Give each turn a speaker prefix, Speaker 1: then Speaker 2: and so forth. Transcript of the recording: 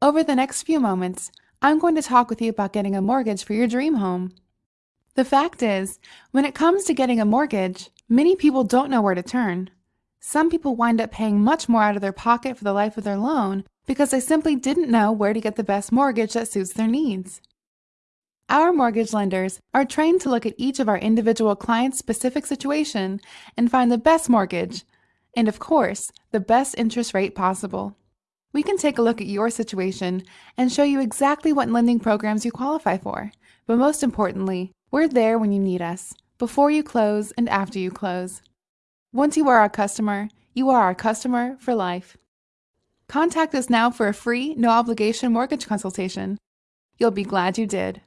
Speaker 1: Over the next few moments, I'm going to talk with you about getting a mortgage for your dream home. The fact is, when it comes to getting a mortgage, many people don't know where to turn. Some people wind up paying much more out of their pocket for the life of their loan because they simply didn't know where to get the best mortgage that suits their needs. Our mortgage lenders are trained to look at each of our individual clients' specific situation and find the best mortgage, and of course, the best interest rate possible. We can take a look at your situation and show you exactly what lending programs you qualify for, but most importantly, we're there when you need us, before you close and after you close. Once you are our customer, you are our customer for life. Contact us now for a free, no obligation mortgage consultation. You'll be glad you did.